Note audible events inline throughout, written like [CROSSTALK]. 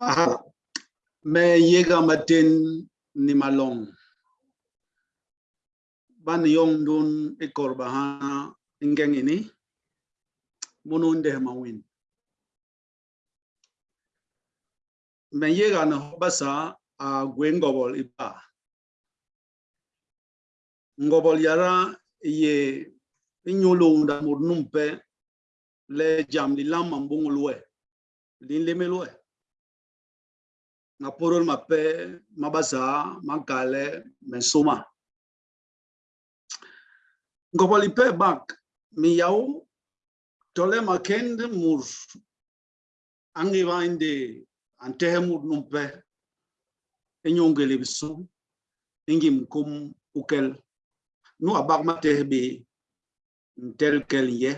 Aha. Me yega matin ni malong. Ban yong dun ikorbahana ingeng ini. Munun de mawin. Me yega na basa a gwen iba. Ngobol yara ye inyulung da murnumpe le jam li lam mambungulwe. Lin nga porol mape mabasa makale mesuma ngopali pe bak mi yau tole makend mur. Angi vainde antehe mur numpe. Enyongele bisu ingi mkum ukel. Nu abak matehe be ntel kel ye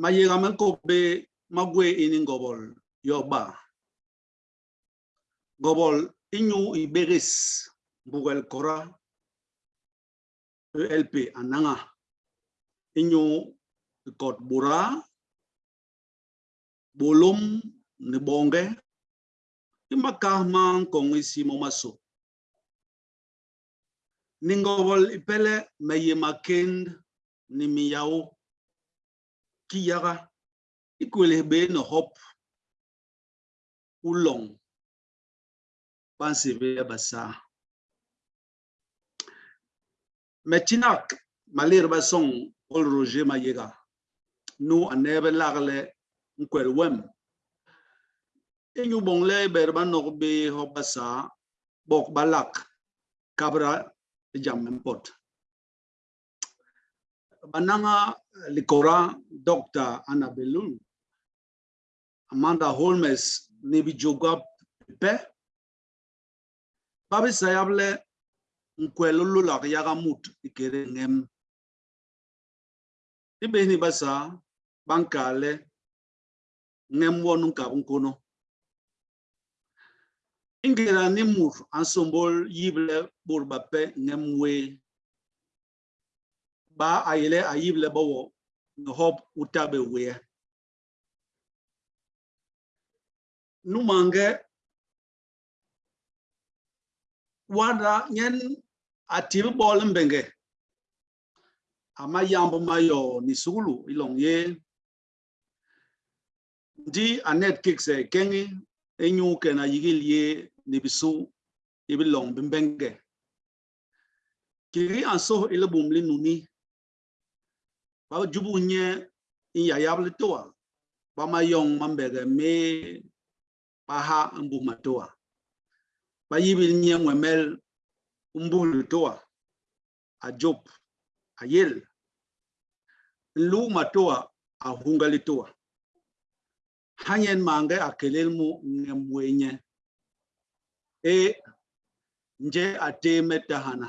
mayega men ko be magwe ini ngobol yoba gobol inyu iberis bugel kora elp ananga. Inyu kot bura bolum ni bonge imakahma kong isi momaso ningobol ipele meye makend ni miyao kiyaga ikwele be no hop ulong pansive basa mechinak malir basong ol roger mayega. Nu anebe lagle nkwel wem. Inyu bongle berba nok be hobasa bok balak kabra jam pot. Bananga likora dr annabelul amanda holmes nebi jogab pe babi sayable nkwelo lulak yaga mut ikere ngem ibeni basa bankale ngem wonu ka nkono. Ingera ni mur ansombol yible burba pe ngem we ba ayele ayible bawo hop utabe we numange wanda nyen atil bol mbenge. Ama yambo mayo ni sulu ilong ye. Ndi anet kikse kengi, enyu kena yigil ye ni bisu ibilong bimbenge kiri anso ile bumli nuni. Ba jubu nye in ya yable toa. Ba mayong mambege me, paha mbu matoa ba yibil nye nwemel mbulu toa a job a yel. Lu matoa a hungali toa. Hanyen mange a kelel mu ngemwenye e nje ate metahana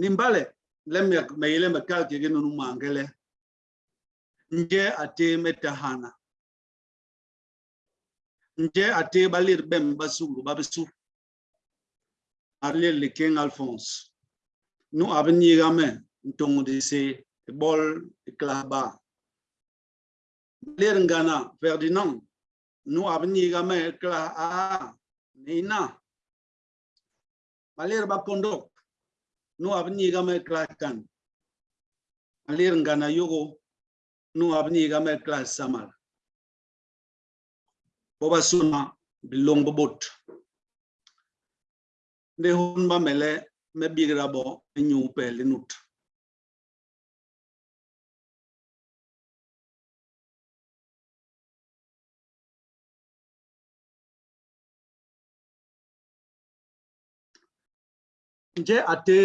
nimbale lemme meile mekal kegenu mangele. Nje ate metahana Nje ate bem basungu babesu. Arle le king Alphonse. Nous avons yigame ntongo de e bol e klaba. Balir ngana Ferdinand. Nous avons yigame e kla a nina. Balir bakondok. Nous avons kla kan. Balir ngana yogo. Nous avons yigame kla samara. Pobasuna bilong bobot. Dehun ba mele me bigrabo nyu pelinut. Nje ate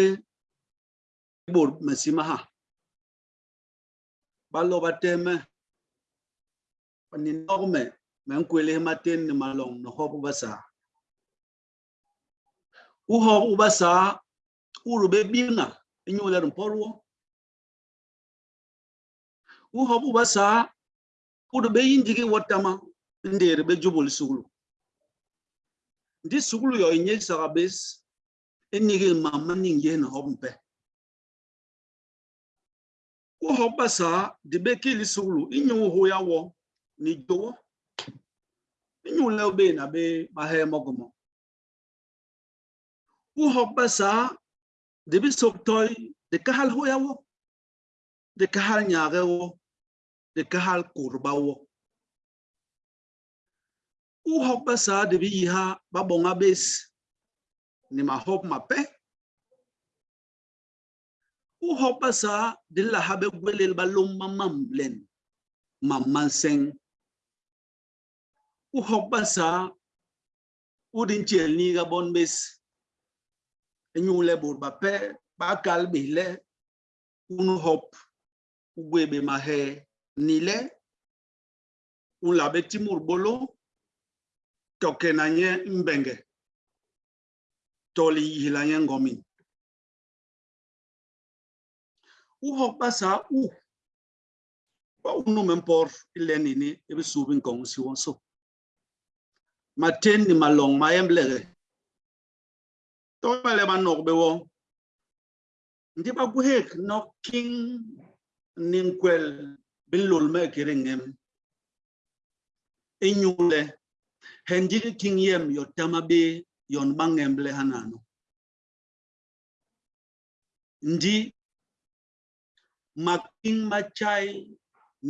bor mesimaha. teme bateme. Paninome men kwele maten ni malong no hobu basa u hobu basa uru be bina inyu le mpolwo u hobu basa uru be yinjigi watama ndere be jubul sugulu ndi sugulu yo inye sarabes enige mama ninge na hobmpe u hobu basa de be kili sugulu inyu ho yawo ni jowo nyu le be na be ma he mogomo. U hok sa, de bi sok toy, de kahal hoya wo. De kahal nyaage wo. De kahal kurba wo. U hok sa, de bi ha, ba bonga bes. Ni ma hop ma pe. U hok sa, de la habe gwelel ba lum mamam len. Mamman seng. U hok basa u din chel ni ga bon bes. Nyu le bur ba pe bi le unu hop ugwe be ma ni le. Un la timur bolo toke na nye mbenge. Toli hila nye ngomi u hok basa u ba unu mempor ile nini ebe subin kong si wonso maten ni malong ma emblere to ba le manok be wo. Ndi ba guhek no king ninkwel bilul me kiringem inyule henji king yem yo tamabe yon bangemble hanano. Ndi making machai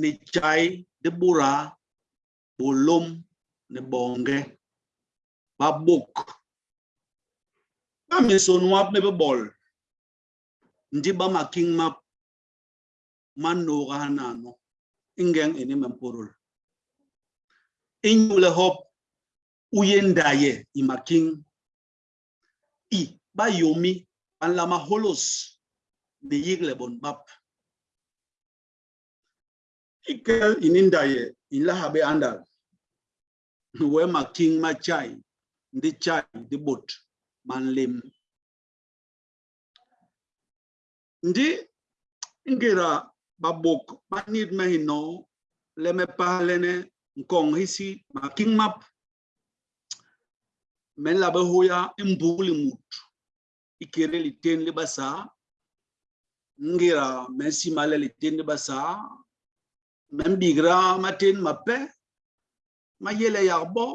ni chai de bura bolom ne bonge babuk ba mison wap ne bol. Ndi ba making map mano hanano ingeng ini mempurul inyule hop uyendaye imaking i ba yomi an lama holos de yigle bon bap. Ikel inindaye la habe andal. [LAUGHS] We making ma ndị chai ndị bot man nlem ndi ngira babok ma nid mehi no leme pahalene nkong hisi ma king map. Men la be hoya imbuli mut ikere li ten li basa. Ngira mensi male li ten li basa. Men bigra maten mape ma yele yarbo.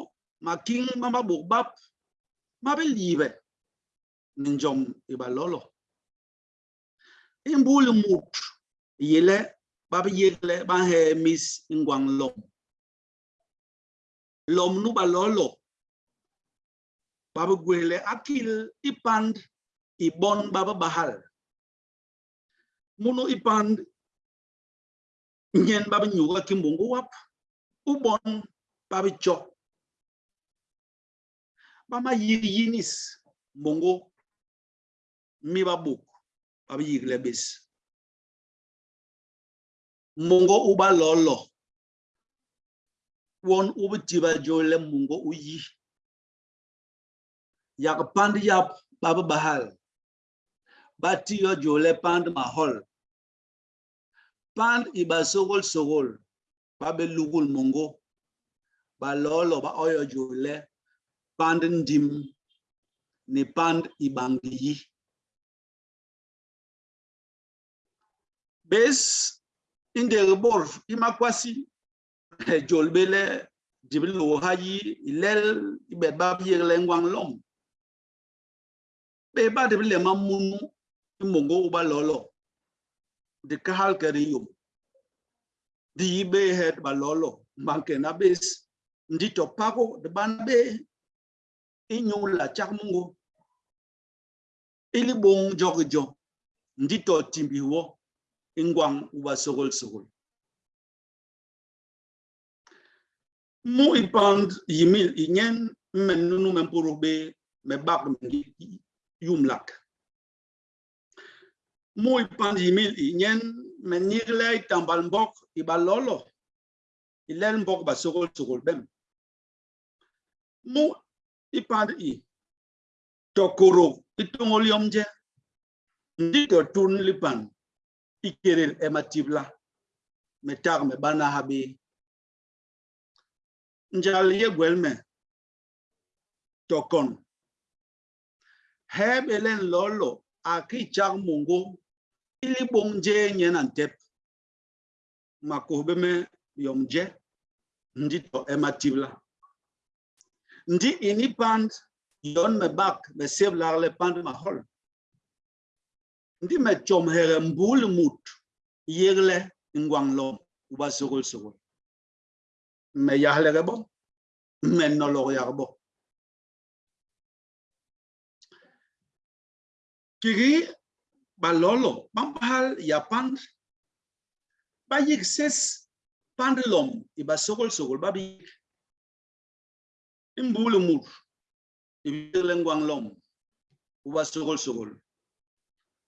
mà kinh mà mà bốc bắp, mà phải đi making mama bukbab mabe live ninjom ibalolo imbul mut yele babe yele ba he miss quang lom lom nu balolo babe gwele akil ipand ibon babe bahal muno ipand nyen babe nyuga kimbungu wap ubon babe chọc bama yiri yinis mbongo mi babuk baba yiri lebis mungo uba lolo. Won uba tiba jole mungo uyi. Yak pand yap baba bahal. Bati yo jole pand mahol. Pand iba sogol sogol. Babe lugul mongo ba lolo ba oyo jole pand ndim ni pand ibangi bes inde bor imakwasi eh, jolbele dibilo hayi ilel ibet bab yegle ngwang lom be ba de le mamunu mongo uba lolo. De kahal kari yum di be het ba lolo. Manke na bes ndi to pako de ban inyo la charmungo ili bon jorjo ndito timbiwo ingwang uba sorol sorol. Mu ipand yimil inyen men nunu men porobe me bak mingi yumlak mu ipand yimil inyen men nirle itambal mbok ibalolo ilel mbok ba sorol sorol bem. Mu ipad tokorok itongoliom je ndi to tun lipan. Ikerel ematibla metar me bana habi. Njal ye tokon hebelen lolo. Aki chak mungu. Ili bongje nyen antep. Makohbeme yomje. Ndi to ematibla ndi ini pand yon me bak me seb larle pand ma hol. Ndi me chom here mbul mut yegle ngwang lom uba sugul sugul. Me yahle bo me nolog bo. Kiri balolo pampal ya pand ba yik ses pandlom iba sogol sogol ba imbulu mut. Ibile ngwang lom. Uba sogol sogol.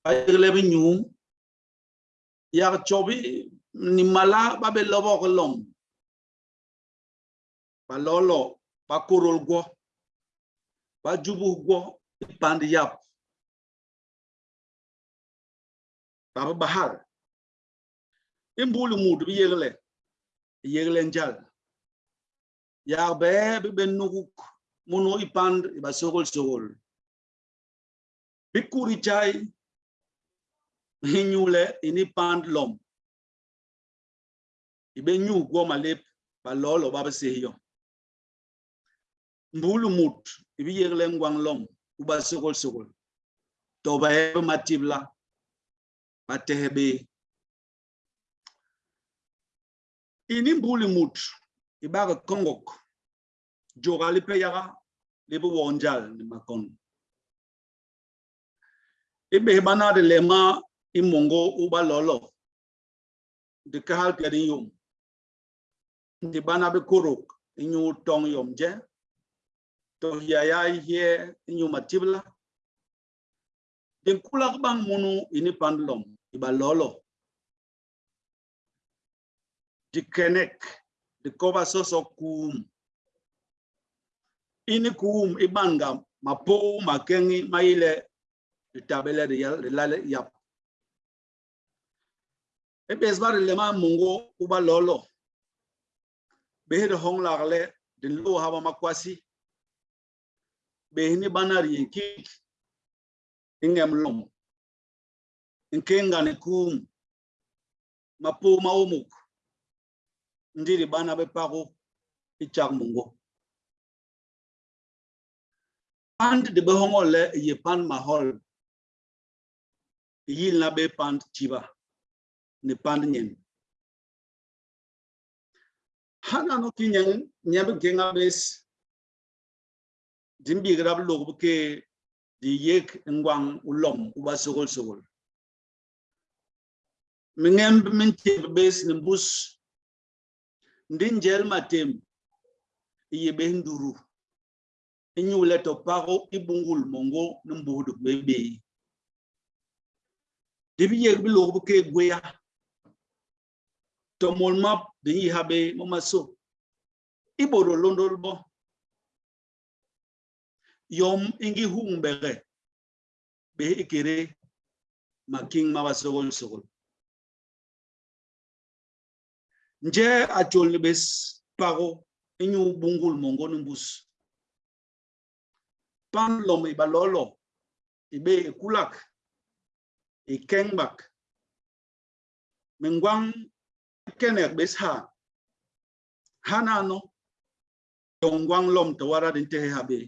Ayele bi nyum ya chobi ni mala ba be lobo ko lom. Ba lolo ba korol go ba jubu go pand yap. Baba bahar. Imbulu mut bi yegle yegle njal ya be bi ben nuguk muno ipand iba sogol sogol bikuri chai hinyule ini pand lom ibe nyu go malep ba lolo ba se yo mbulu mut ibi yegle ngwang lom uba sogol sogol to ba matibla batehebe ini mbuli mut ibaga kongok joga li peyaga libu wonjal ni makon. Ibe bana de lema imongo uba lolo. De kahal kadin yum ndi bana be kuruk inyu tong yom je. To yaya ya ye inyu matibla. De kulak bang munu ini pandlom iba lolo. Di kenek ndikova soso kuum. Ini kuum i banga mapou makeñi mayile ditabele dilale yap. Ebes ba dilema mungo uba lolo. Behe di honglagle din lo haba makwasi. Behe ni banar yenkik ingem lom inkengani kuum. Mapou maumuk ndiri bana bepako ichak mungo pand de behongole ye pan mahol. Yil na be pand chiba ne pand nyen. Hana no kinyen nyabe genga bes. Dimbi grab log ke di yek ngwang ulom uba sogol sogol. Mingem min bes ne bus ndin jel matem, iye be nduru. Inyule to paro ibungul mongo numbudu bebe. Debi yeg bi logo ke gweya to mol map de yi habe, mo maso. Iboro londol bo. Yom ingi humbere be ikere making mabasogol sogol. Nje achol ni bes pago inyu bungul mongo numbus pan lom ibalolo ibe kulak ikengbak mengwang kenek bes ha. Hanano tongwang lom tawara din te habe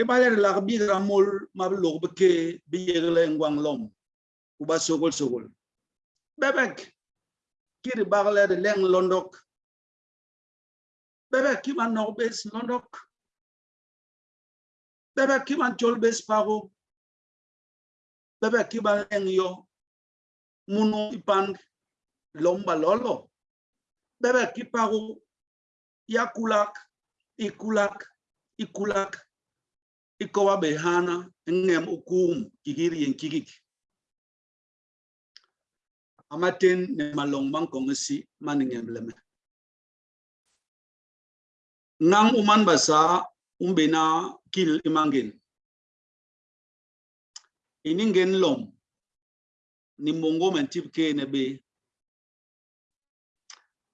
ibaler la bi ramol mablog beke bi yegle ngwang lom. Uba sogol sogol bebek kiri bagle de leng londok. Bebek kiman no bes londok. Bebek kiman chol bes pago bebek kiman leng yo. Munu ipand lomba lolo. Bebek kipago yakulak ikulak ikulak ikowa behana ngem ukum kigiri yen kigik amaten ne malong mang kongsi maningem leme ngang uman basa umbena kil imangin iningen lom. Ni mongo men tip ke ne be.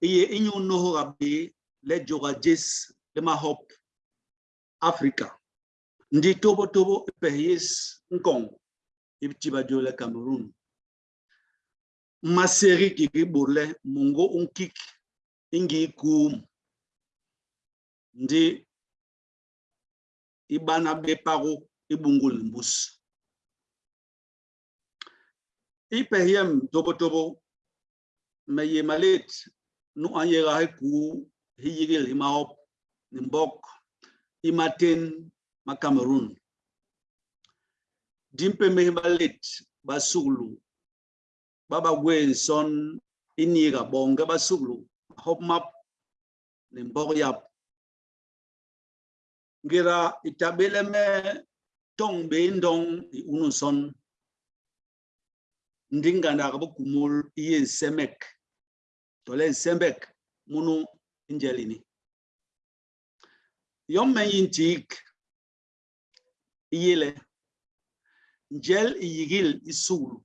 Iye inyu no rabe le joga jes le ma hop africa ndi tobo tobo pe yes nkong. Ibtiba jole cameroon maseri kiki burle mungo unkik ingi kum ndi ibana bepago ibungul mbus ipehiem tobo tobo meye malet nu anyega ku hiyigil himaop nimbok imaten ma Cameroon. Dimpe me malet ba ba quên son in ni cả bong cái ba sụp lụ hốc mập nên bao yap gira itabele me tong bên dong i unu son ndinga na ka kumul iye semek tole sembek munu injelini yom men yintik iyele njel iyigil isulu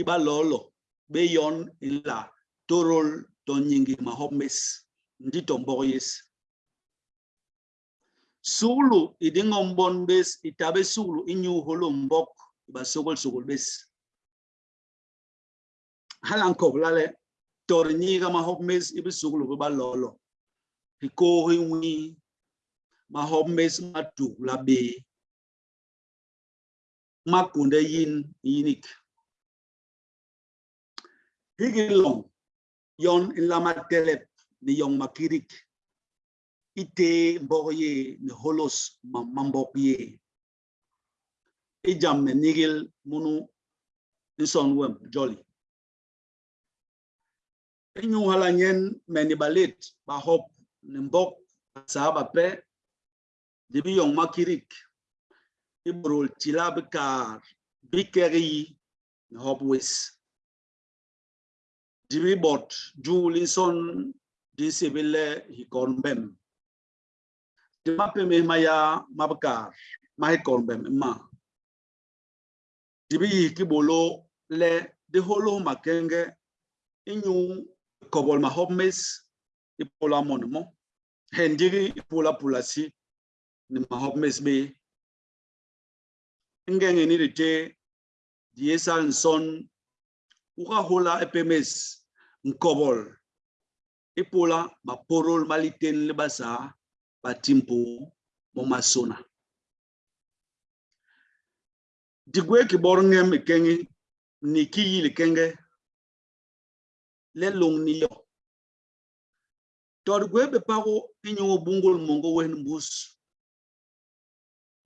iba lolo beyon la torol tonyingi mahomes nditombokuyesi sulu idingombon bes itabe sulu inyuho lombok ibasokol sokol bes. Halankoblale tornyika mahomes ibisukulu bebalolo ikohi wi mahomes madukula be magunde yin yinik. Higilong yon in lama telep ni yong makirik. Ite mboye ni holos mambok ye ijam ne nigil munu inson wem jolly inyu hala nyen meni balit ba hop ni mbok sahaba pe dibi yong makirik. Ibrol chila bekar bikeri ni hop wis Jimmy Bot, Julison, Disibile, Hikonbem. Dimape mehmaya mabkar, mahikonbem, ma. Dibi kibolo le diholo makenge inyu kobol mahobmes ipola monmo. Hendiri ipola pulasi ni mahobmes be. Ngenge ni rite diesa nson ukahola epemes nkobol. Ipola baporol maliten le basa batimpo mo masona. Digwe ki borngem kengi ni kiyi le kenge le long ni yo. Tod gwe be pago inyo bungol mongo wen bus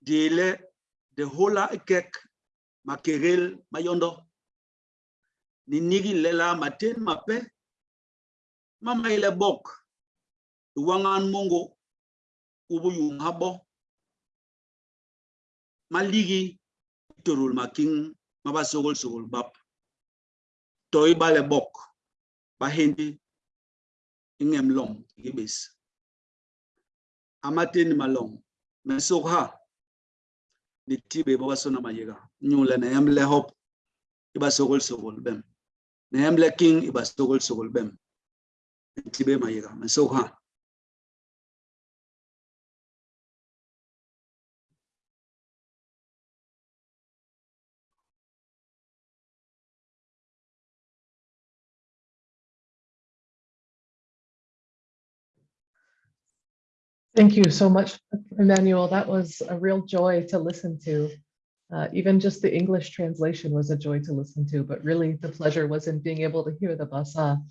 dile de hola ekek makerel mayondo ni nigi lela maten mape. Mama ile bok. Wangan mongo. Ubu yung habo maligi turul making maba sogol sogol bab toy bale bok. Ba hindi. Ingem lom gibis amaten malom mesokha ni tibe baba sona mayega nyule na yamle hop. Iba sogol sogol bem. Na emle king iba sogol sogol bem tibe mayega mesokha Thank you so much, Emmanuel. That was a real joy to listen to. Uh, even just the English translation was a joy to listen to, but really the pleasure was in being able to hear the basa.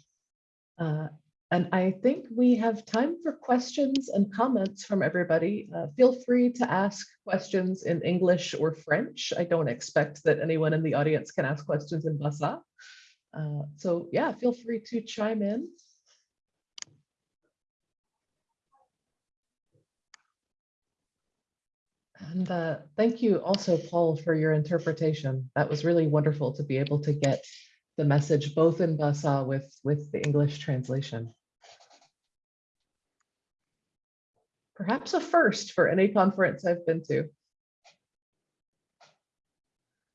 Uh, and I think we have time for questions and comments from everybody. Uh, feel free to ask questions in English or French. I don't expect that anyone in the audience can ask questions in basa. Uh, so yeah, feel free to chime in. And uh, thank you also, Paul, for your interpretation. That was really wonderful to be able to get the message both in Basa with, with the English translation. Perhaps a first for any conference I've been to.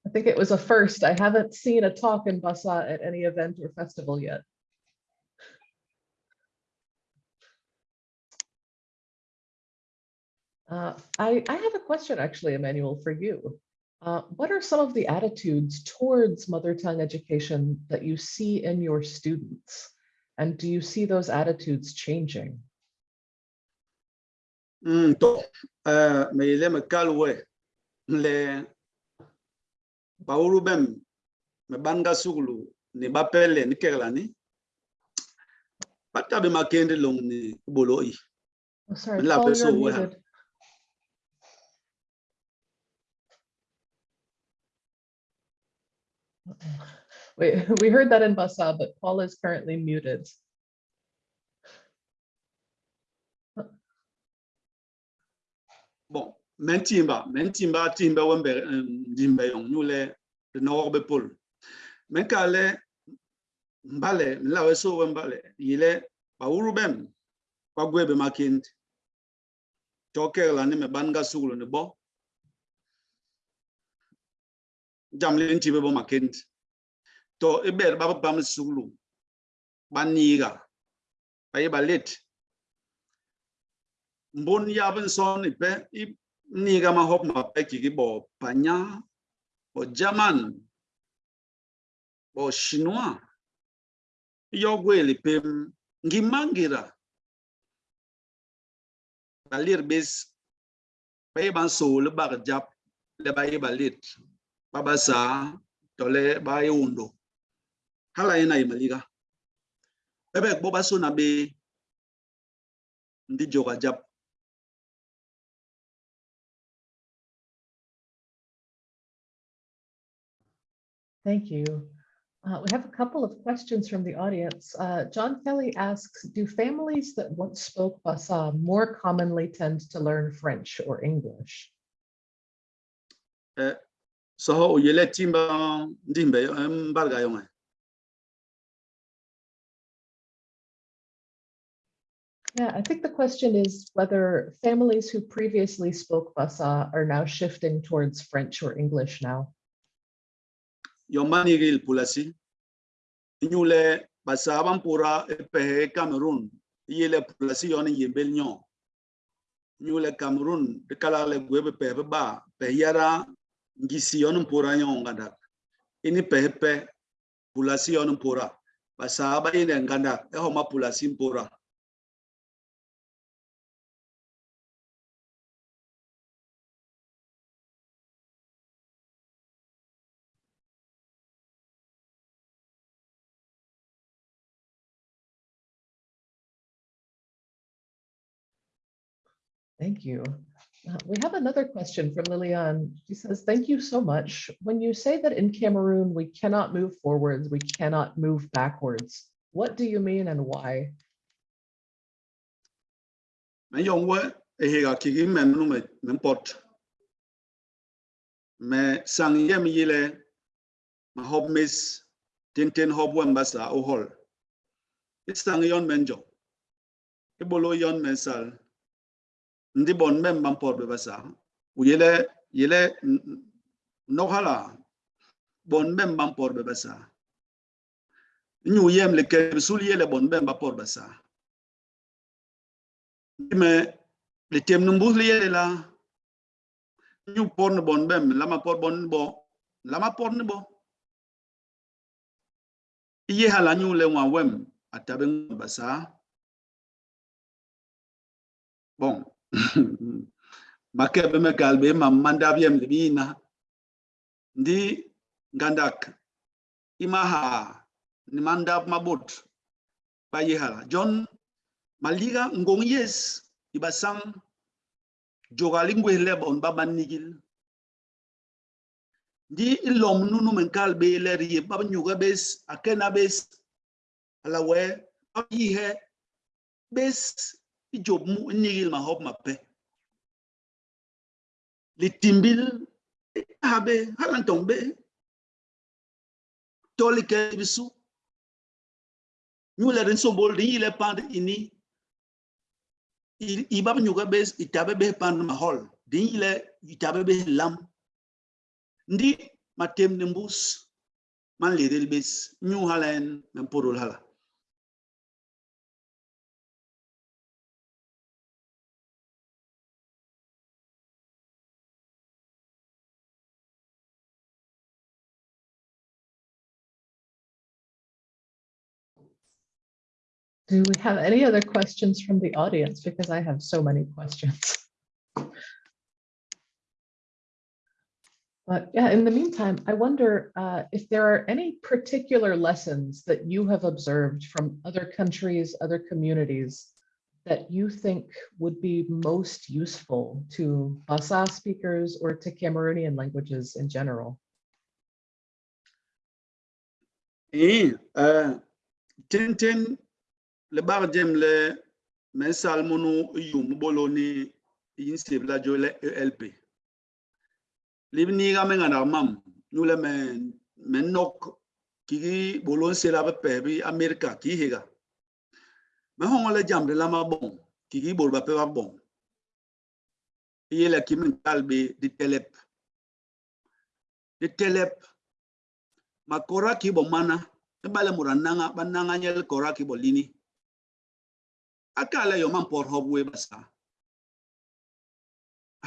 I think it was a first. I haven't seen a talk in Basa at any event or festival yet. Uh, I, I have a question actually, Emmanuel, for you. Uh, what are some of the attitudes towards mother tongue education that you see in your students? And do you see those attitudes changing? Mm, to uh, me le kalwe le me banga suglu ni bapele ni keglani pata makende long ni boloi Oh, sorry, Paul, you're person will have- unmuted. Uh-oh. Wait, we heard that in Basa, but Paul is currently muted. bon mentimba mentimba timba wembe um, dimbe yong nyule de no be pol men mbale lawe so wembale yile bauru bem kwa gwebe makind. Toke la ni me banga ne bo jamle ntibe bo makind to iber baba bam sugulu baniga baye balet. Mbon yaben son ipe i niga ma hop ma pe ki bo panya, bo german, bo chinois. Yogweli pe, ngimangira, balir bes bay ban so le bag jap, le bay balit baba sa, tole bay undo. Hala ina imaliga bebe bo baso na be ndi joga jap Thank you. Uh, we have a couple of questions from the audience. Uh, John Kelly asks, do families that once spoke Basa more commonly tend to learn French or English? so ho yele timba ndimbe Yeah, I think the question is whether families who previously spoke Basa are now shifting towards French or English now. yo manigil pulasi. Nyule basaban pura pe cameroon. Yele pulasi yon yembel nyo. Nyule cameroon de kala le gwebe pe ba. Pe yara ngisi yon pura nyo ngada ini pe pe pulasi yon pura basaba ine nganda e homa pulasi pura Thank you. Uh, we have another question from Lilian. She says, thank you so much. When you say that in Cameroon, we cannot move forwards, we cannot move backwards, what do you mean and why? me yong we e hega kigi men nu me men sang yem yile ma mis tin tin hob wen basa it sang yon menjo e bolo yon mensal ndi bon men bamporɓe basa o yele yele no hala. Bon men bamporɓe basa nyu yemle keɓe sul yele bon men bapor basa me le tem no mbus le yele la. Nyu por ne bon mem lama por bon bo. Lama por ne bo. Iye hala nyu le wa wem atabe basa bon. [LAUGHS] makebe megalbe mamanda byemde bina ndi ngandak imaha ni manda mabot bayihala john maliga ngong yes ibasam jogali ngwehle bon baba nigil. Ndi ilom nunu menkalbe leri baba nyuga bes akena bes alawe abihe bes ijob mu nigil ma hop ma pe. Li timbil habe halan tong be. Toli ke bisu nyule ren sombol di ile pand ini. Ibab nyuga bes be pan mahol dinile itabe be lam. Ndi matem ne mbus. Man lerel bes. Nyu halen men porol hala Do we have any other questions from the audience? Because I have so many questions. But yeah, in the meantime, I wonder uh, if there are any particular lessons that you have observed from other countries, other communities that you think would be most useful to Basa speakers or to Cameroonian languages in general? Eh, uh, tin tin le bar jem le men salmonu yum boloni yin sibla jo le LP. Libni ga men ngana mam nu le men men nok ki bolon sela be pe bi Amerika ki higa. Me hong le jam de la ma bon ki ki bol ba pe ba bon. Iye la ki men kalbe di telep. Di telep makora ki bo mana ebale murananga bananga nyel kora ki bo lini akala yo man por hobwe basa.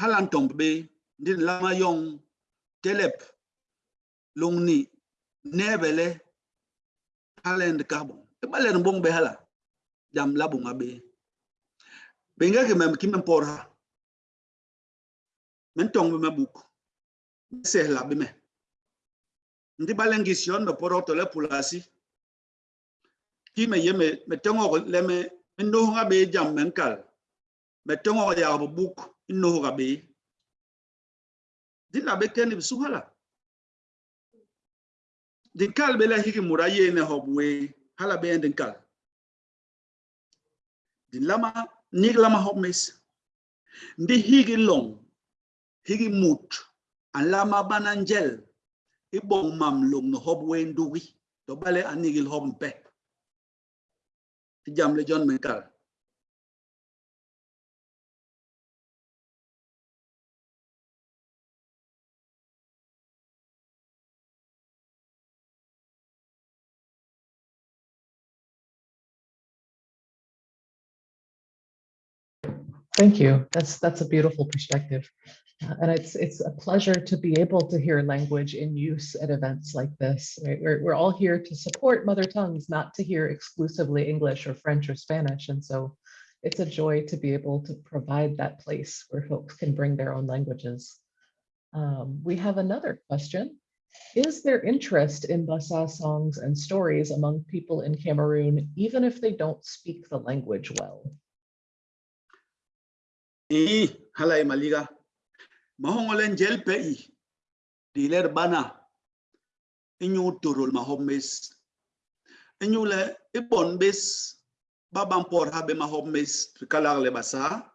Halan tombe din lama yong telep longni nebele halend kabo ebale mbong be hala jam labu ngabe benga ke mem ki mem por ha. Men tong be mabuk sehla be me. Ndi balengision me poro to pulasi ki me ye me me tongo le me inno nga be jam men kal. Me tongo ya bu buk inno ga be din la be ken su hala din kal be la hiki muraye ne hobwe hala be din kal. Din lama ni lama hobmes ndi higi long, higi mut, an lama banangel ibong mam long no hob wen duwi to bale anigil hob mpe. Thank you. That's that's a beautiful perspective. And it's it's a pleasure to be able to hear language in use at events like this. Right? We're, we're all here to support mother tongues, not to hear exclusively English or French or Spanish. And so it's a joy to be able to provide that place where folks can bring their own languages. Um, we have another question. Is there interest in Basa songs and stories among people in Cameroon, even if they don't speak the language well? halai maliga mahogolen jel pei diler bana. Inyu torol mahom mes. Inyu le ibon mes. Babampor habe mahom mes. Le basa.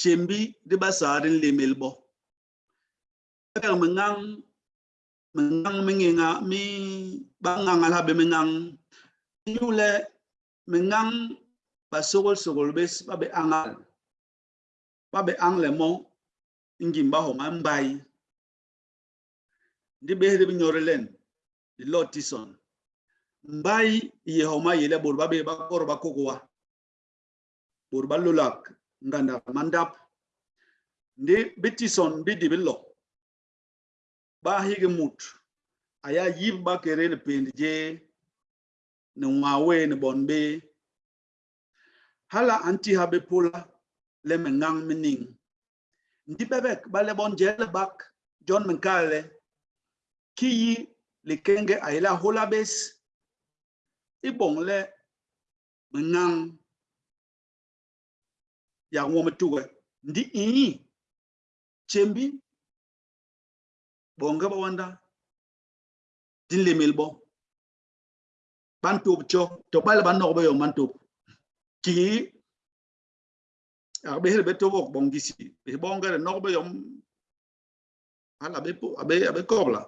Chembi di basa din lemel bo. Kang mengang mengang menginga mi bangang alhabe mengang. Inyu le mengang basogol sogol bes babe angal. Ba be angle mo ngim ba ho ma mbai ndi be hede nyore len di lotison mbai ye ho ma yele bor ba be ba kor ba kokowa bor ba lulak nganda mandap. Ndi bitison bi di billo ba hige mut. Aya yib ba kere ne pend je ne wawe ne bonbe hala anti habe pula le me ngang me ning. Ndi bebek ba le bon jele bak john menkale ki yi likenge ayela holabes i bong le me ngang ya nwo me tuwe ndi iyi chembi bonga ba wanda din lemel bon ban tup cho to bal ban nok ba yo man tup ki a be be bonga yom be abe abe kobla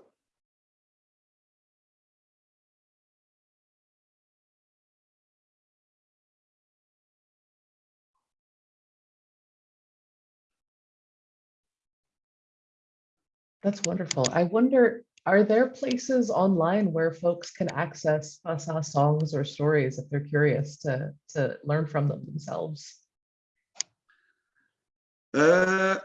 That's wonderful. I wonder, are there places online where folks can access Basa songs or stories if they're curious to, to learn from them themselves? eh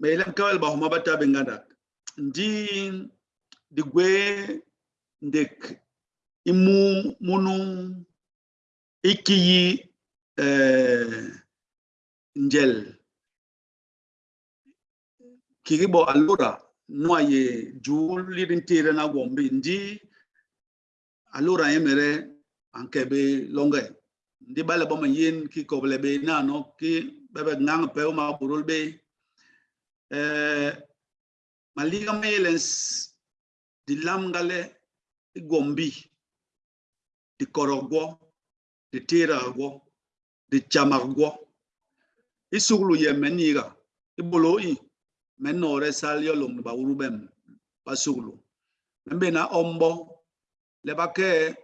me ilan kawal ba huma bata bingada ndi di gwe ndek imu munu ikiyi eh njel kiribo alura noye jul lirin tire na gombe ndi allura emere anke be longai ndi bala ba yin, ki koble be na no, ki ba ba ngang pe ma burul be. Eh maliga melens di lamgale igombi di korogwo di tiragwo di chamagwo isuglu ye meniga ibolo i menore sal yo lom ba urubem basuglu mbena ombo lebake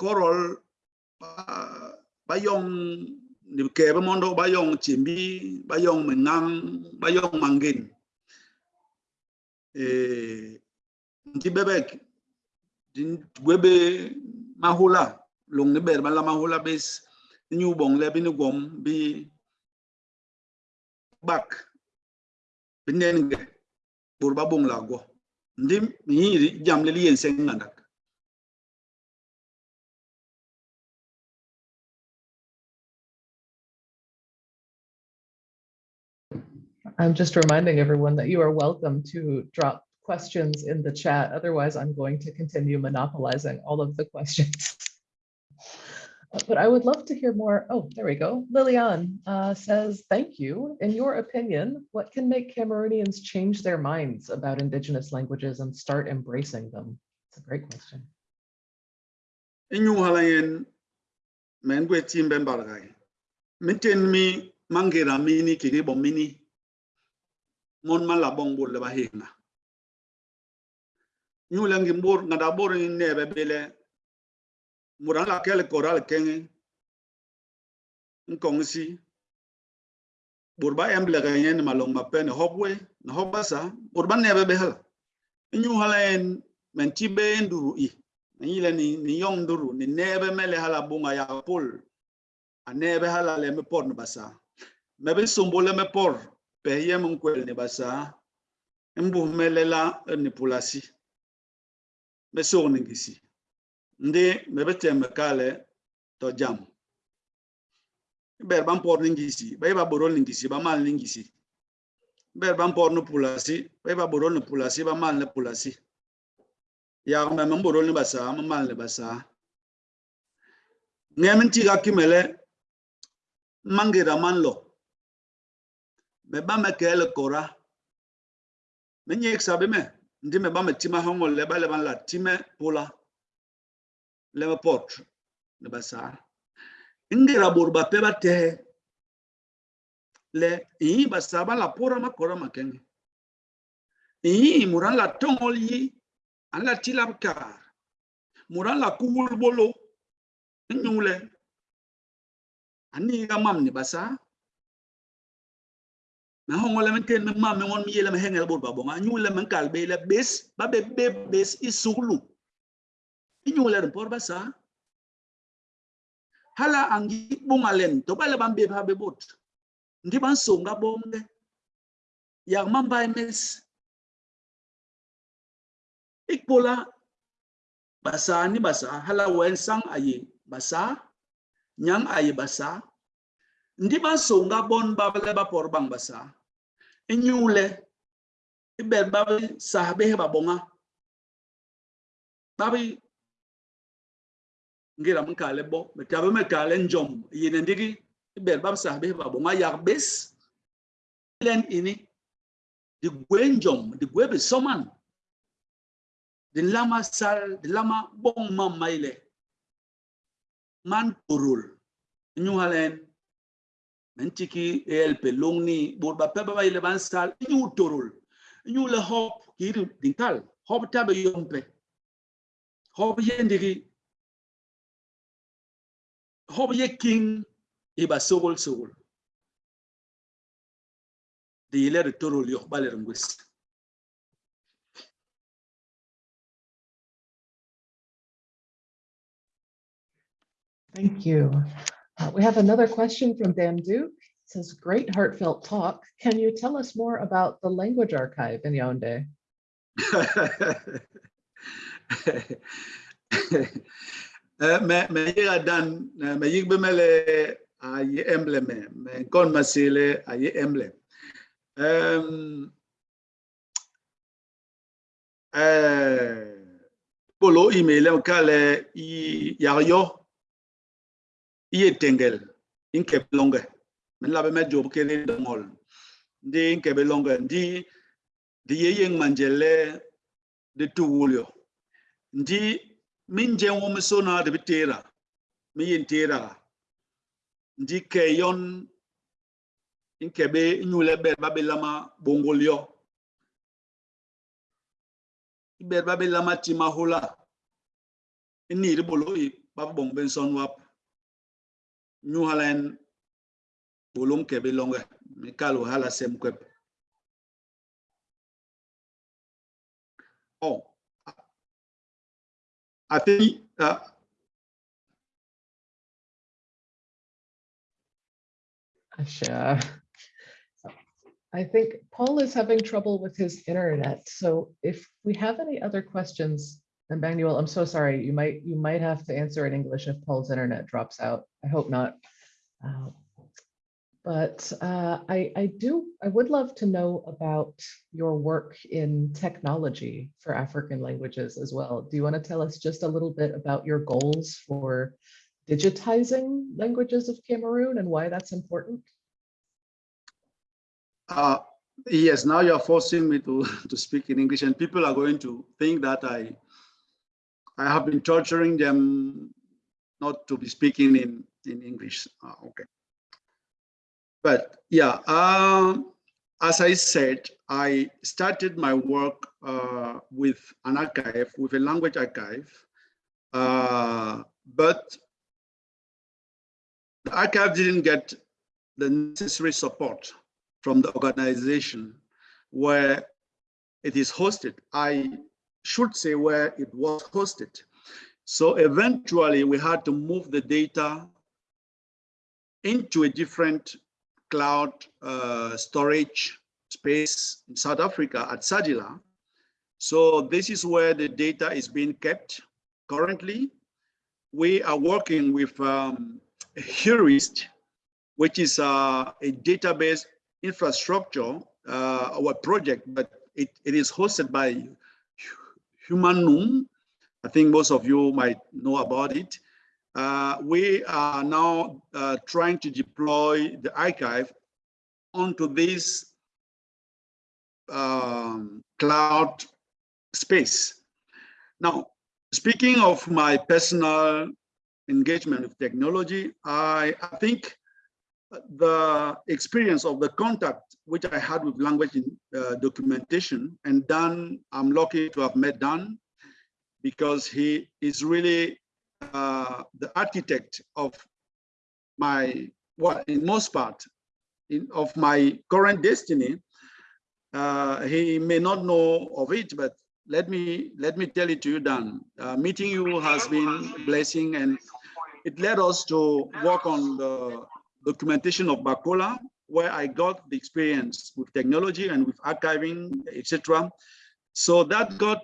korol bayong ba ni ke ba mondo bayong chimbi bayong menang bayong mangin eh ndi bebek din gwebe mahula long ne ber bala mahula bes nyu bong le bin gom bi bak binen ge bur ba bong la go ndi mi jam le yen sen I'm just reminding everyone that you are welcome to drop questions in the chat. Otherwise, I'm going to continue monopolizing all of the questions. But I would love to hear more. Oh, there we go. Lilian uh, says, thank you. In your opinion, what can make Cameroonians change their minds about indigenous languages and start embracing them? It's a great question. inyu halayen men gwe timbe mbargai miten mi mangira mini mon man la bong bur le ba hina nyu la ngi bur nga da bur ni ne bele muran la kel koral kengi e. nkong si bur ba em ga yen ma long ma pen hobwe na hoba sa bur ba ne be be hala. Hala en men ti be nduru i. Ni le ni ni yong nduru ni ne mele hala bunga ya pol. A ne be hala le me por no basa me be sombo le me por. peye mkwele ne basa, mbuvmele la ne pulasi. Mesor ningisi. Ndi mebete mekale to jamu. Ber bampor ningisi, bayba borol ningisi, bamal ningisi. Ber bampor ne pulasi, bayba borol ne pulasi, bamal ne pulasi. Yagme mborol ne basa, mamal ne basa. Ngemen tiga kimele, mangira manlo. Me ba me kele kora. Me nyek sabe me. Ndi me ba me tima hongo le ba le ban la time pula le me pot. Ne ba sa. Ngira bor ba pe ba te. Le i ba sa ba la pora ma kora ma kenge. I muran la tongol yi an la tilab kar muran la kuwul bolo nyule ani ga mam ni ba sa. Na hongo le men ten me mam me won mi yele me hengel bor ba nyule men kal be le bes ba be be bes isuglu inyule ren por ba sa. Hala angi bungalen to bale ban be ba be bot ndi ban songa bomde ya man bay mes ikpola basa ni basa hala wen sang aye basa nyang aye basa ndị baso bon babele bapor bang basa enyule ibel e babi sahabe babonga babi ngira mkale bo metabe mekale njom. Yene ndigi ibel e bab sahabe babonga yarbes len ini di gwe di soman. Di lama sal di lama bon mamaile man purul e nyuhalen mentiki el pelong ni bor ba peba ile ban sal nyu turul nyu le hop kiri dintal. Hop tabe yompe. Hop yendigi hop ye king iba sogol sogol. Di ile turul yo baler ngwes. Thank you. Uh, we have another question from Dan Duke. It says, great heartfelt talk. Can you tell us more about the language archive in Yaoundé? [LAUGHS] me me yiga dan me yig bemele ayi emblem me kon masile ayi emblem um eh polo email kale yayo iye tengel inkebe longe min labe me job kele dongol ndi inkebe longe ndi di ye yeng manjele di tu wulyo. Ndi min jeng wo miso na de bitera mi yin tera. Ndi ke yon inkebe nyule ba babe lama bongolyo ber babe lama tima hula. Ni ribolo yi babu bong ben son wap. Nyuhalen bolum kebe longe mikalo hala sem kwep oh i think uh, Asha. I think Paul is having trouble with his internet. So if we have any other questions, Emmanuel, I'm so sorry. You might you might have to answer in English if Paul's internet drops out. I hope not. Uh, but uh, I, I do, I would love to know about your work in technology for African languages as well. Do you want to tell us just a little bit about your goals for digitizing languages of Cameroon and why that's important? Uh, yes, now you're forcing me to, [LAUGHS] to speak in English and people are going to think that I, I have been torturing them not to be speaking in, in English. Uh, okay. But yeah, um, as I said, I started my work uh, with an archive, with a language archive, uh, but the archive didn't get the necessary support from the organization where it is hosted. I should say where it was hosted. So eventually we had to move the data into a different cloud uh, storage space in South Africa at SADiLaR. So this is where the data is being kept currently. We are working with um, Hurist, which is uh, a database infrastructure, uh, our project, but it, it is hosted by Huma-Num. I think most of you might know about it. Uh, we are now uh, trying to deploy the archive onto this um, cloud space. Now, speaking of my personal engagement with technology, I, I think the experience of the contact which I had with language in, uh, documentation and Dan, I'm lucky to have met Dan because he is really uh, the architect of my, well, in most part, in, of my current destiny. Uh, he may not know of it, but let me let me tell it to you, Dan. Uh, meeting you has been a blessing, and it led us to work on the documentation of Bakola, where I got the experience with technology and with archiving, etc. So that got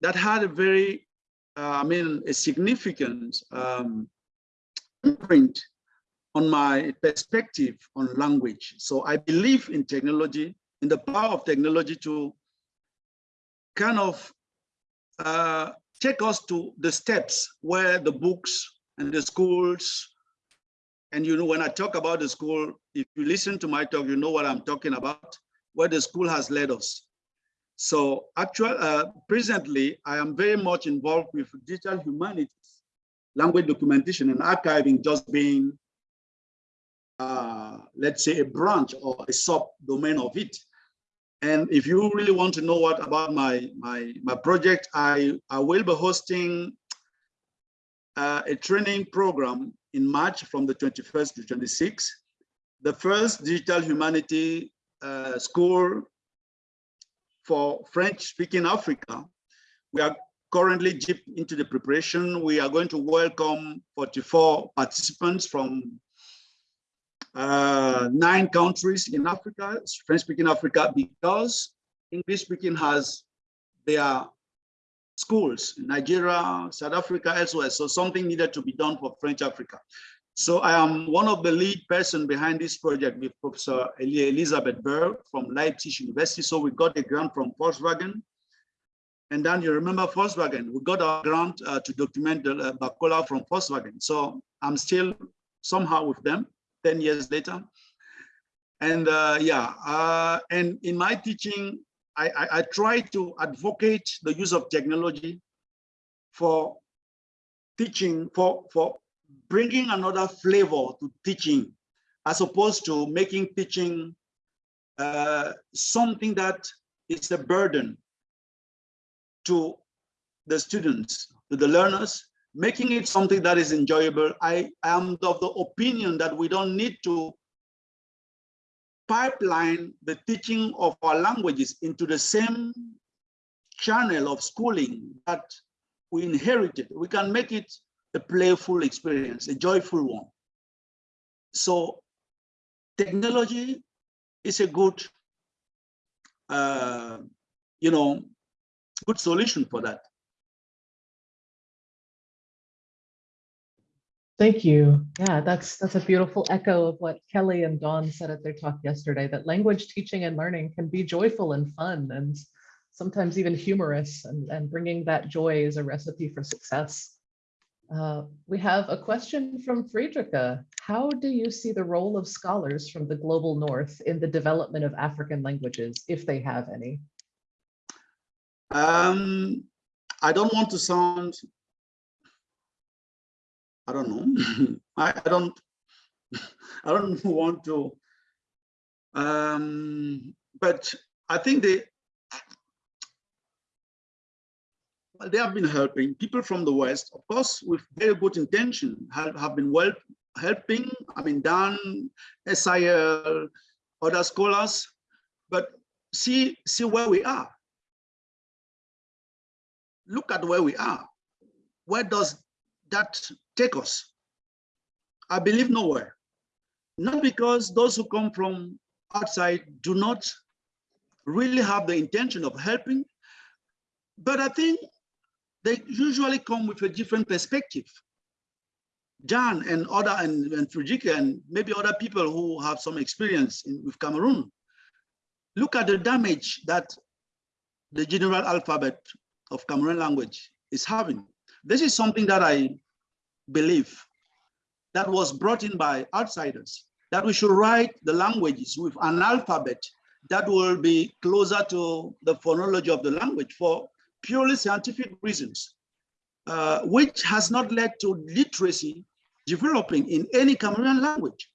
that had a very uh, I mean, a significant um, imprint on my perspective on language. So I believe in technology, in the power of technology to kind of uh, take us to the steps where the books and the schools, and you know, when I talk about the school, if you listen to my talk, you know what I'm talking about, where the school has led us. So actually, uh, presently, I am very much involved with digital humanities, language documentation and archiving just being, uh, let's say, a branch or a sub-domain of it. And if you really want to know what about my, my, my project, I, I will be hosting uh, a training program in March from the 21st to 26th. The first digital humanity uh, school for French-speaking Africa. We are currently deep into the preparation. We are going to welcome 44 participants from uh, nine countries in Africa, French-speaking Africa, because English-speaking has their schools Nigeria, South Africa, elsewhere. So something needed to be done for French Africa. So I am one of the lead person behind this project with Professor Elizabeth Berg from Leipzig University. So we got a grant from Volkswagen. And then you remember Volkswagen, we got a grant uh, to document the uh, Bakola from Volkswagen. So I'm still somehow with them 10 years later. And uh, yeah, uh, and in my teaching, I, I, I try to advocate the use of technology for teaching, for, for bringing another flavor to teaching, as opposed to making teaching uh, something that is a burden to the students, to the learners, making it something that is enjoyable. I am of the opinion that we don't need to pipeline the teaching of our languages into the same channel of schooling that we inherited. We can make it a playful experience, a joyful one. So technology is a good, uh, you know, good solution for that. Thank you. Yeah, that's that's a beautiful echo of what Kelly and Dawn said at their talk yesterday, that language teaching and learning can be joyful and fun and sometimes even humorous and, and bringing that joy is a recipe for success. Uh, we have a question from Friederike. How do you see the role of scholars from the global north in the development of African languages, if they have any? Um, I don't want to sound I don't know. [LAUGHS] I, I don't [LAUGHS] I don't [LAUGHS] want to um but I think they well, they have been helping people from the West, of course, with very good intention, have, have been well helping. I mean, Dan, SIL, other scholars, but see, see where we are. Look at where we are. Where does that take us? I believe nowhere. Not because those who come from outside do not really have the intention of helping, but I think they usually come with a different perspective. John and other and, and Fujika and maybe other people who have some experience in, with Cameroon, look at the damage that the general alphabet of Cameroon language is having. This is something that I believe that was brought in by outsiders, that we should write the languages with an alphabet that will be closer to the phonology of the language for purely scientific reasons, uh, which has not led to literacy developing in any Cameroonian language.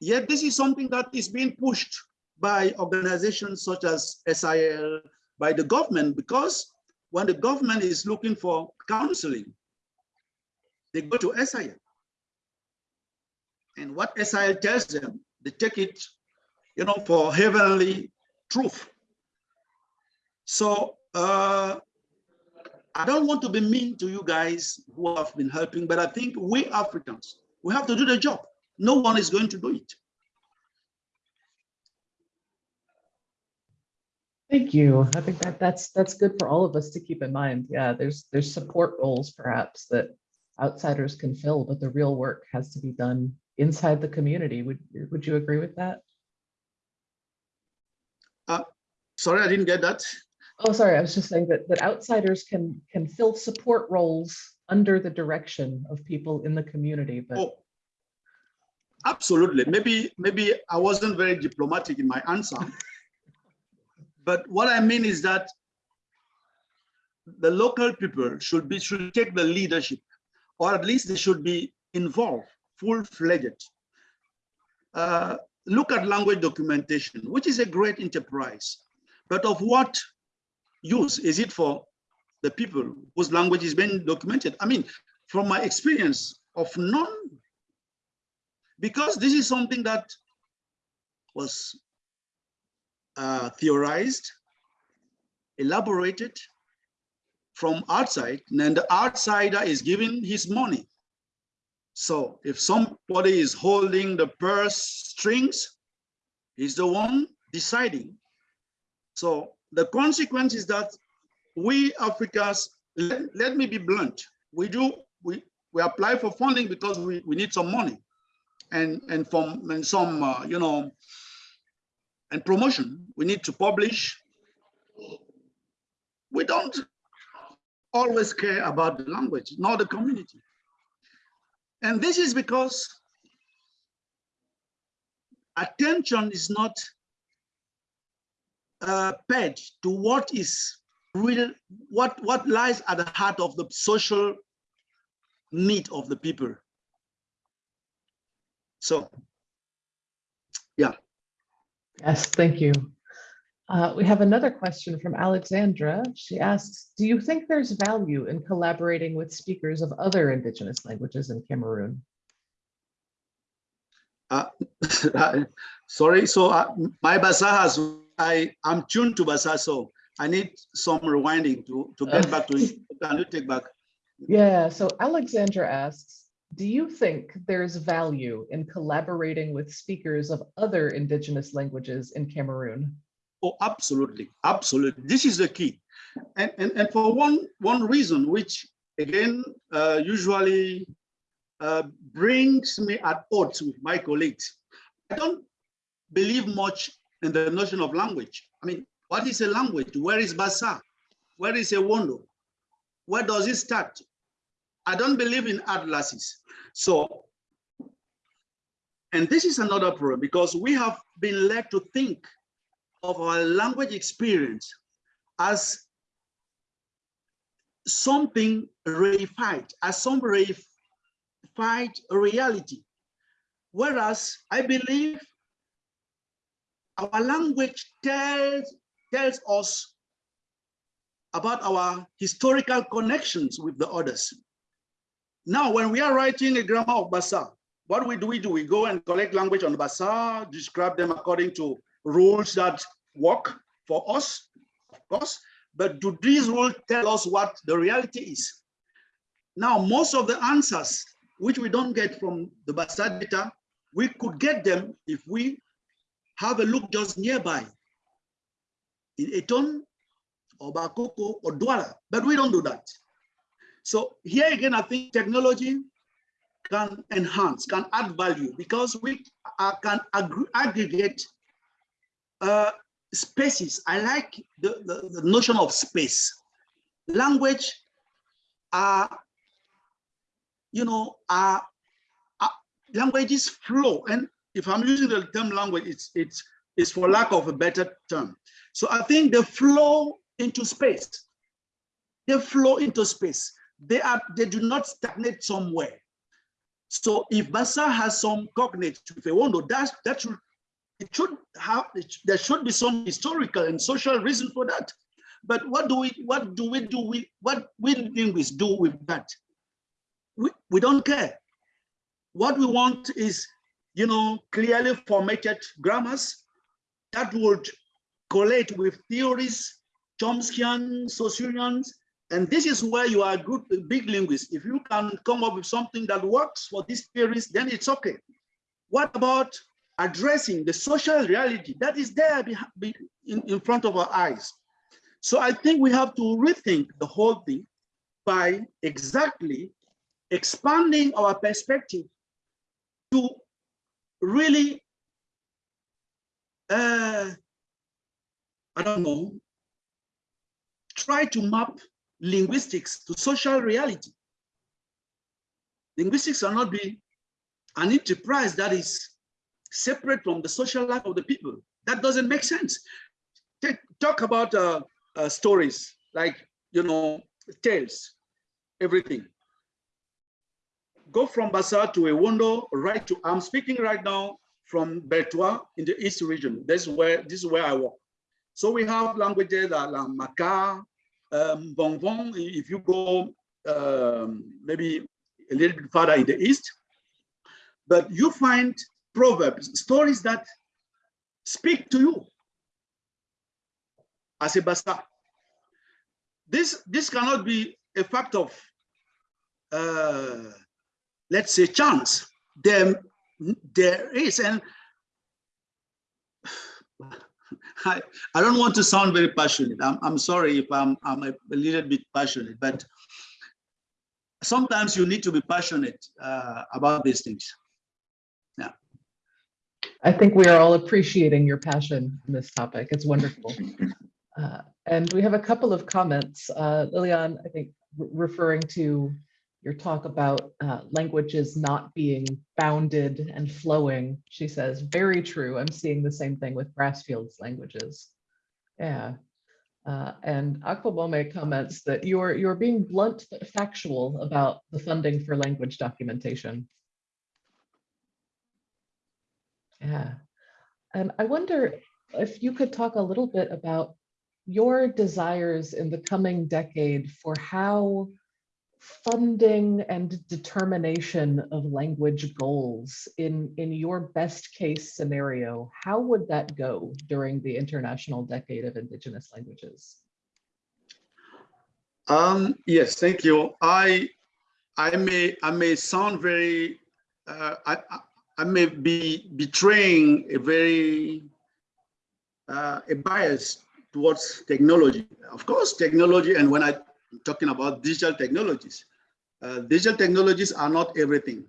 Yet this is something that is being pushed by organizations such as SIL, by the government, because when the government is looking for counseling, they go to SIL. And what SIL tells them, they take it, you know, for heavenly truth. So uh, I don't want to be mean to you guys who have been helping, but I think we Africans, we have to do the job. No one is going to do it. Thank you. I think that that's that's good for all of us to keep in mind. Yeah, there's there's support roles perhaps that outsiders can fill, but the real work has to be done inside the community. Would would you agree with that? Uh, sorry, I didn't get that. Oh, sorry. I was just saying that, that outsiders can can fill support roles under the direction of people in the community. But oh, absolutely. Maybe maybe I wasn't very diplomatic in my answer. But what I mean is that the local people should be should take the leadership, or at least they should be involved, full-fledged. Uh, look at language documentation, which is a great enterprise. But of what use is it for the people whose language is being documented? I mean, from my experience of none, because this is something that was uh, theorized, elaborated from outside, and the outsider is giving his money. So if somebody is holding the purse strings, he's the one deciding. So the consequence is that we Africans, let, let me be blunt. We do, we, we apply for funding because we, we need some money and, and from and some, uh, you know, and promotion. We need to publish. We don't always care about the language, nor the community. And this is because attention is not uh, paid to what is real, what, what lies at the heart of the social need of the people. So, yeah. Yes, thank you. Uh, we have another question from Alexandra. She asks, do you think there's value in collaborating with speakers of other indigenous languages in Cameroon? Uh, [LAUGHS] sorry, so uh, my Basa has, I am tuned to Basa, so I need some rewinding to, to get [LAUGHS] back to it. Can you take back? Yeah, so Alexandra asks, do you think there's value in collaborating with speakers of other indigenous languages in Cameroon? Oh, absolutely, absolutely. This is the key. And, and, and for one, one reason, which again, uh, usually uh, brings me at odds with my colleagues. I don't believe much in the notion of language. I mean, what is a language? Where is Basa? Where is Ewondo? Where does it start? I don't believe in atlases. So, and this is another problem because we have been led to think of our language experience as something reified, as some reified reality. Whereas I believe our language tells, tells us about our historical connections with the others. Now, when we are writing a grammar of Basa, what we do we do? We go and collect language on Basa, describe them according to rules that work for us, of course, but do these rules tell us what the reality is? Now, most of the answers, which we don't get from the Basa data, we could get them if we have a look just nearby in Eton or Bakoko or Douala, but we don't do that. So here again, I think technology can enhance, can add value because we can aggregate uh, spaces. I like the, the, the, notion of space. Language are, you know, are languages flow. And if I'm using the term language, it's, it's, it's for lack of a better term. So I think they flow into space. They flow into space. They are they do not stagnate somewhere. So if Basa has some cognate to Fewondo, that that should it should have there should be some historical and social reason for that. But what do we what do we do we what we linguists do with that? We, we don't care. What we want is, you know, clearly formatted grammars that would collate with theories, Chomskyan, Saussurians, and this is where you are a good, big linguist. If you can come up with something that works for these theories, then it's okay. What about addressing the social reality that is there in, in front of our eyes. So I think we have to rethink the whole thing by exactly expanding our perspective to really, uh, I don't know, try to map linguistics to social reality. Linguistics cannot be an enterprise that is separate from the social life of the people. That doesn't make sense. Take, talk about uh, uh, stories like, you know, tales, everything. Go from Basa to Ewondo, right to, I'm speaking right now from Bertoua in the East region. This is where, this is where I work. So we have languages like Maka, um, Bonbon, if you go um, maybe a little bit further in the East, but you find proverbs, stories that speak to you as a basa. This, this cannot be a fact of, uh, let's say, chance. There, there is, and I, I don't want to sound very passionate. I'm, I'm sorry if I'm, I'm a, little bit passionate, but sometimes you need to be passionate uh, about these things. Yeah. I think we are all appreciating your passion on this topic. It's wonderful. Uh, and we have a couple of comments. Uh, Lilian, I think re- referring to your talk about uh, languages not being bounded and flowing, she says, very true. I'm seeing the same thing with Grassfields languages. Yeah. Uh, and Aquabome comments that you're you're being blunt but factual about the funding for language documentation. Yeah. And I wonder if you could talk a little bit about your desires in the coming decade for how funding and determination of language goals in, in your best case scenario, how would that go during the International Decade of Indigenous Languages? Um, yes, thank you. I I may I may sound very uh, I I may be betraying a very uh, a bias towards technology. Of course, technology, and when I'm talking about digital technologies, uh, digital technologies are not everything.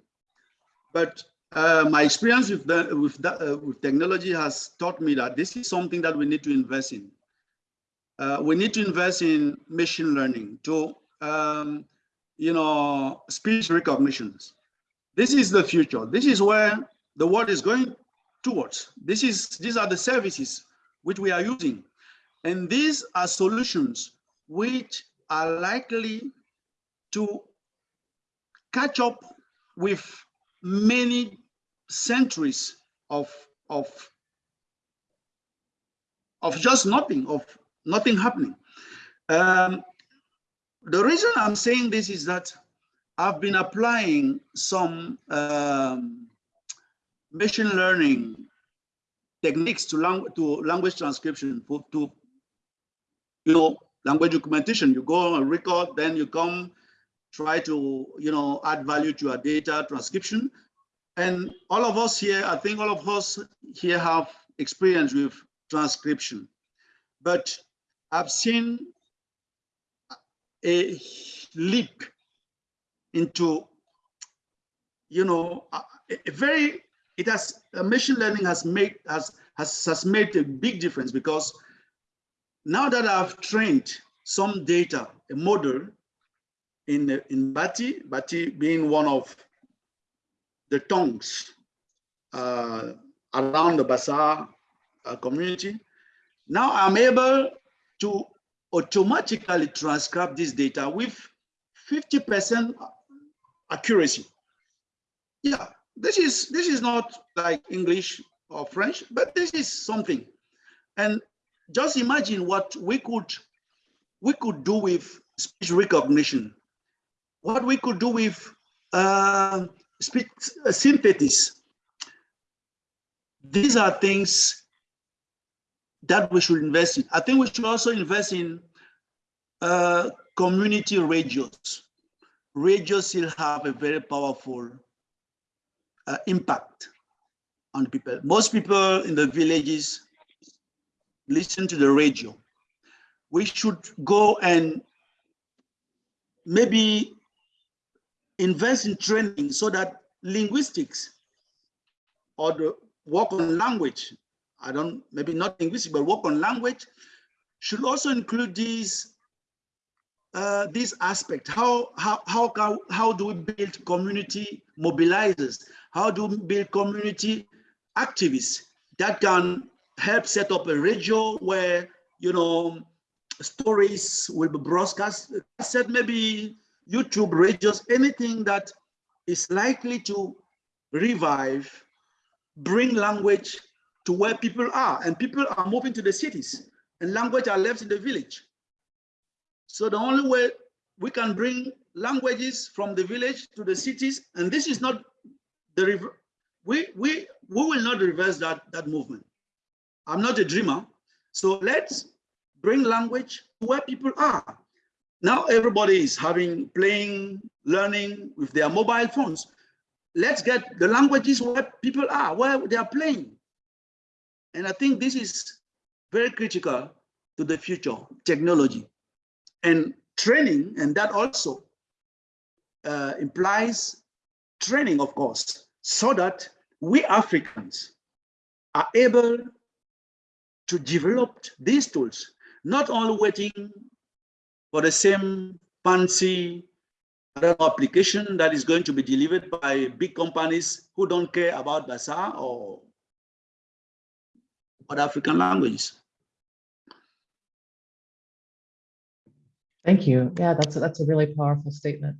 But uh, my experience with, the, with, that, uh, with technology has taught me that this is something that we need to invest in. Uh, we need to invest in machine learning to, um, you know, speech recognitions. This is the future. This is where the world is going towards. This is, these are the services which we are using. And these are solutions which are likely to catch up with many centuries of, of, of just nothing, of nothing happening. Um, the reason I'm saying this is that I've been applying some um, machine learning techniques to, lang to language transcription to you know, language documentation. You go and record, then you come try to, you know, add value to your data transcription. And all of us here, I think all of us here have experience with transcription. But I've seen a leap into, you know, a, a very, it has, machine learning has made, has, has, has made a big difference because now that I've trained some data, a model in, in Bati, Bati being one of the tongues uh, around the Bassa uh, community, now I'm able to automatically transcribe this data with 50% accuracy. Yeah, this is this is not like English or French, but this is something. And just imagine what we could we could do with speech recognition, what we could do with uh, speech synthesis. These are things that we should invest in. I think we should also invest in uh, community radios. Radios still have a very powerful uh, impact on people. Most people in the villages listen to the radio. We should go and maybe invest in training so that linguistics or the work on language, I don't, maybe not linguistics, but work on language should also include these uh, this aspect. How how how can, how do we build community mobilizers? How do we build community activists that can help set up a radio where you know stories will be broadcast. I said maybe youtube radios anything that is likely to revive bring language to where people are. And people are moving to the cities and language are left in the village. So the only way we can bring languages from the village to the cities and this is not the we we we will not reverse that that movement I'm not a dreamer. So let's bring language to where people are. Now everybody is having, playing, learning with their mobile phones. Let's get the languages where people are, where they are playing. And I think this is very critical to the future technology and training, and that also uh, implies training, of course, so that we Africans are able to develop these tools, not only waiting for the same fancy application that is going to be delivered by big companies who don't care about Basa or other African languages. Thank you. Yeah, that's a, that's a really powerful statement.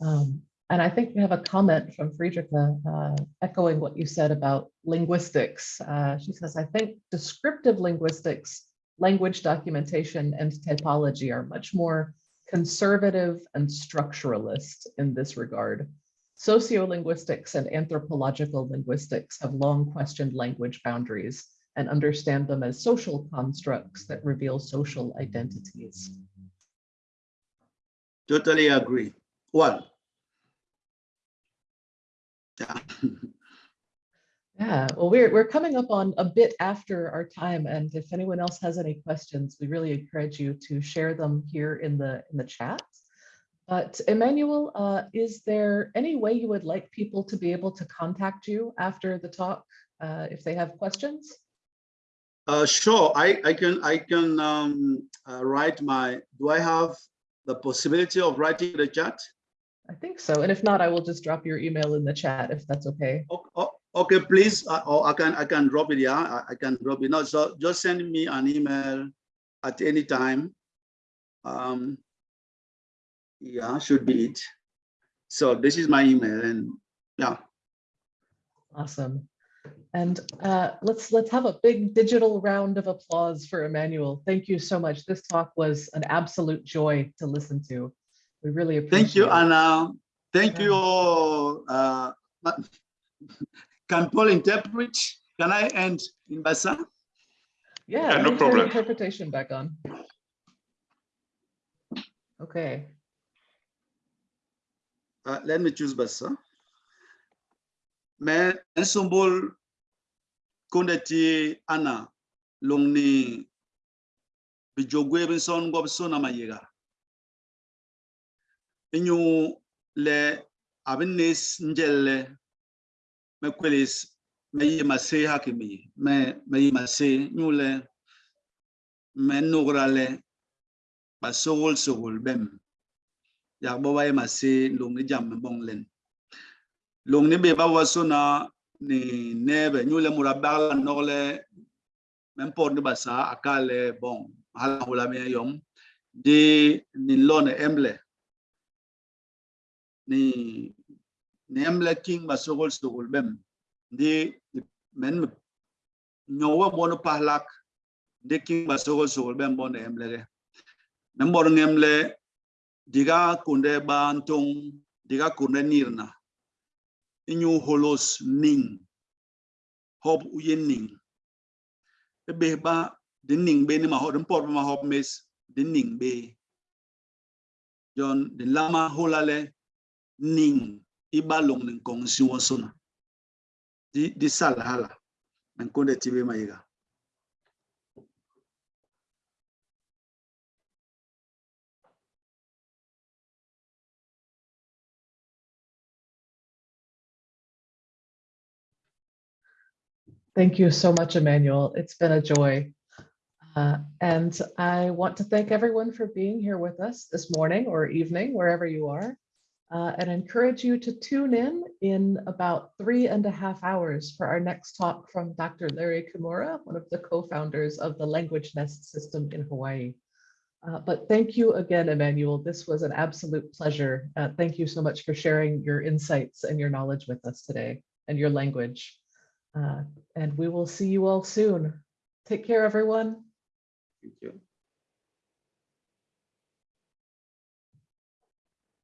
Um, and I think we have a comment from Friederike uh, echoing what you said about linguistics. Uh, she says, I think descriptive linguistics, language documentation, and typology are much more conservative and structuralist in this regard. Sociolinguistics and anthropological linguistics have long questioned language boundaries and understand them as social constructs that reveal social identities. Totally agree. Well, yeah. [LAUGHS] Yeah, well, we're, we're coming up on a bit after our time. And if anyone else has any questions, we really encourage you to share them here in the, in the chat. But Emmanuel, uh, is there any way you would like people to be able to contact you after the talk uh, if they have questions? Uh, sure, I, I can I can um, uh, write my, do I have the possibility of writing the chat? I think so. And if not, I will just drop your email in the chat if that's okay. Oh, oh, okay, please, uh, or I can I can drop it, yeah, I, I can drop it. No, so just send me an email at any time. Um, yeah, should be it. So this is my email and yeah. Awesome. And uh, let's let's have a big digital round of applause for Emmanuel. Thank you so much. This talk was an absolute joy to listen to. We really appreciate Thank you, it. Anna. Thank Yeah. you all. Uh, can Paul interpret? Can I end in Basa? Yeah, Yeah, no me turn problem. Interpretation back on. Okay. Uh, let me choose Basa. Mais un symbole qu'on était Anna, longni bijogwe binson gob sona mayega. Inyu le abinis njelle me kwelis me yi mase hakimi me me yi mase nyule me nugrale ba sogol bem. Yak bo wa yi mase longni jam bong len. Long ni be ba wasona ni nebe. Nyule murabala nogle même pour ne basa akale bon hala hula me yom. Di ni lone emble ni ni emble king ba sogol sogol bem di men nyowa bono pahlak di king ba sogol sogol bem bono emble ge men bor ngemle diga kunde ba antong diga kunde nirna inyu holos ning hob uyen ning be ba de ning be ni ma ho den por ma hob mes de ning be jon de lama holale ning wosona di di sal hala men konde tibe ma yiga Thank you so much, Emmanuel. It's been a joy. Uh, and I want to thank everyone for being here with us this morning or evening, wherever you are, uh, and encourage you to tune in in about three and a half hours for our next talk from Dr. Larry Kimura, one of the co-founders of the Language Nest system in Hawaii. Uh, but thank you again, Emmanuel. This was an absolute pleasure. Uh, thank you so much for sharing your insights and your knowledge with us today and your language. Uh, and we will see you all soon. Take care, everyone. thank you